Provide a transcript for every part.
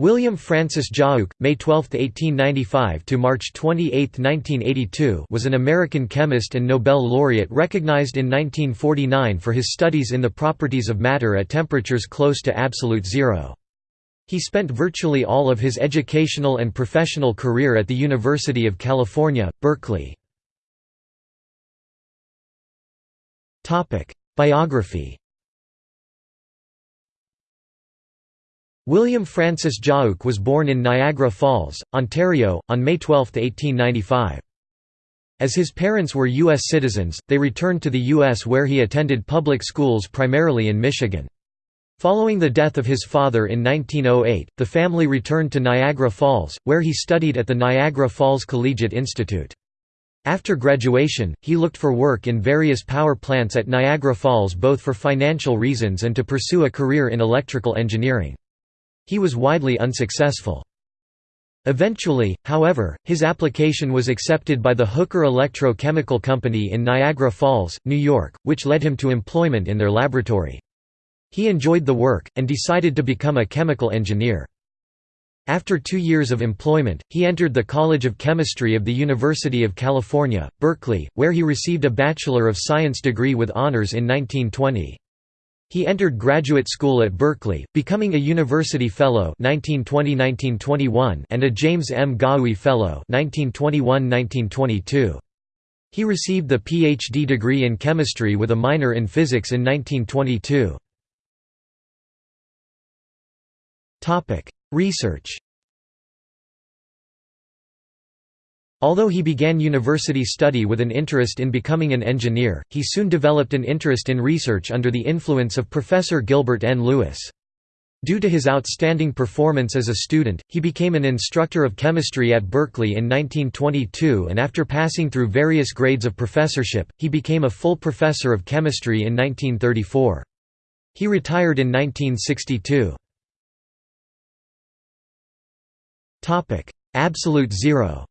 William Francis Giauque, May 12, 1895 to March 28, 1982, was an American chemist and Nobel laureate recognized in 1949 for his studies in the properties of matter at temperatures close to absolute zero. He spent virtually all of his educational and professional career at the University of California, Berkeley. Topic: Biography William Francis Giauque was born in Niagara Falls, Ontario, on May 12, 1895. As his parents were U.S. citizens, they returned to the U.S. where he attended public schools primarily in Michigan. Following the death of his father in 1908, the family returned to Niagara Falls, where he studied at the Niagara Falls Collegiate Institute. After graduation, he looked for work in various power plants at Niagara Falls both for financial reasons and to pursue a career in electrical engineering. He was widely unsuccessful. Eventually, however, his application was accepted by the Hooker Electro-Chemical Company in Niagara Falls, New York, which led him to employment in their laboratory. He enjoyed the work, and decided to become a chemical engineer. After two years of employment, he entered the College of Chemistry of the University of California, Berkeley, where he received a Bachelor of Science degree with honors in 1920. He entered graduate school at Berkeley, becoming a University Fellow 1920–1921 and a James M. Goewey Fellow 1921–1922. He received the Ph.D. degree in chemistry with a minor in physics in 1922. Research Although he began university study with an interest in becoming an engineer, he soon developed an interest in research under the influence of Professor Gilbert N. Lewis. Due to his outstanding performance as a student, he became an instructor of chemistry at Berkeley in 1922 and after passing through various grades of professorship, he became a full professor of chemistry in 1934. He retired in 1962. Absolute zero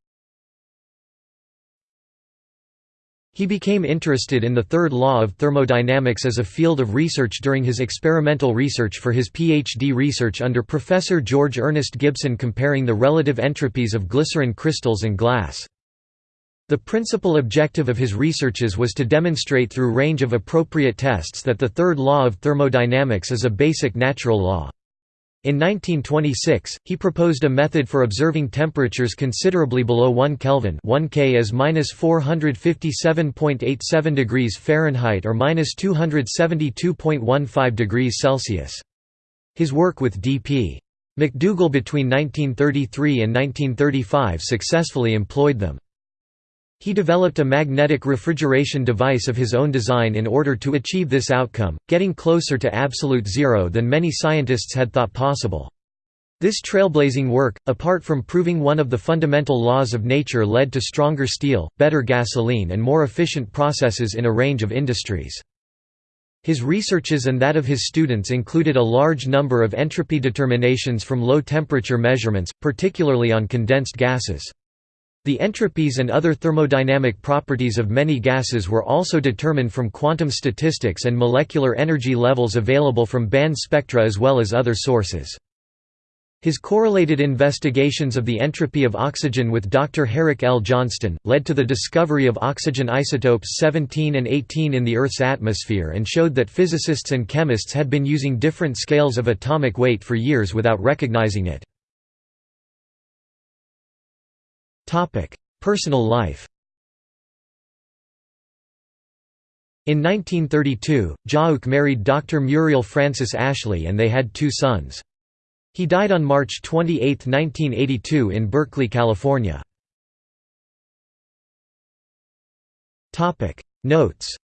He became interested in the third law of thermodynamics as a field of research during his experimental research for his PhD research under Professor George Ernest Gibson comparing the relative entropies of glycerin crystals and glass. The principal objective of his researches was to demonstrate through range of appropriate tests that the third law of thermodynamics is a basic natural law. In 1926, he proposed a method for observing temperatures considerably below 1 Kelvin 1 K is -457.87 degrees Fahrenheit or -272.15 degrees Celsius. His work with D.P. MacDougall between 1933 and 1935 successfully employed them. He developed a magnetic refrigeration device of his own design in order to achieve this outcome, getting closer to absolute zero than many scientists had thought possible. This trailblazing work, apart from proving one of the fundamental laws of nature led to stronger steel, better gasoline and more efficient processes in a range of industries. His researches and that of his students included a large number of entropy determinations from low-temperature measurements, particularly on condensed gases. The entropies and other thermodynamic properties of many gases were also determined from quantum statistics and molecular energy levels available from band spectra as well as other sources. His correlated investigations of the entropy of oxygen with Dr. Herrick L. Johnston, led to the discovery of oxygen isotopes 17 and 18 in the Earth's atmosphere and showed that physicists and chemists had been using different scales of atomic weight for years without recognizing it. Personal life In 1932, Giauque married Dr. Muriel Frances Ashley and they had two sons. He died on March 28, 1982 in Berkeley, California. Notes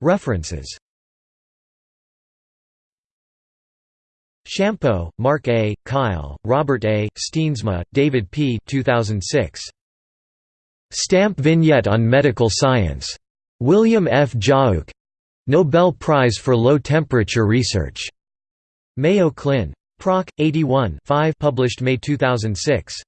References Shampo, Marc A., Kyle, Robert A., Steensma, David P. 2006. Stamp Vignette on Medical Science. William F. Giauque. Nobel Prize for Low Temperature Research. Mayo Clin. Proc. 81 5 published May 2006.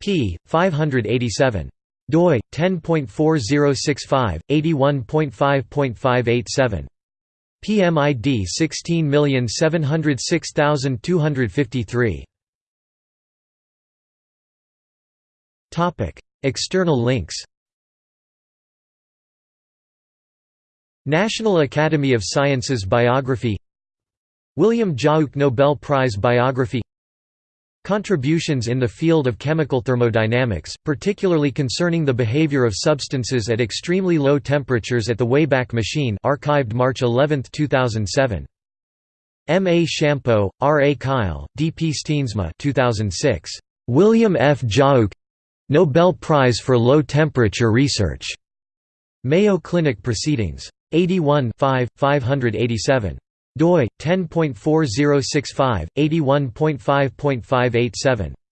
p. 587. doi 10.4065 81.5.587 PMID 16706253. Topic: External links. National Academy of Sciences Biography William Giauque Nobel Prize Biography Contributions in the field of chemical thermodynamics, particularly concerning the behavior of substances at extremely low temperatures at the Wayback Machine archived March 11, 2007. M. A. Shampo, R. A. Kyle, D. P. Steensma 2006. William F. Giauque Nobel Prize for Low Temperature Research. Mayo Clinic Proceedings. 81 587 doi 10.4065 81.5.587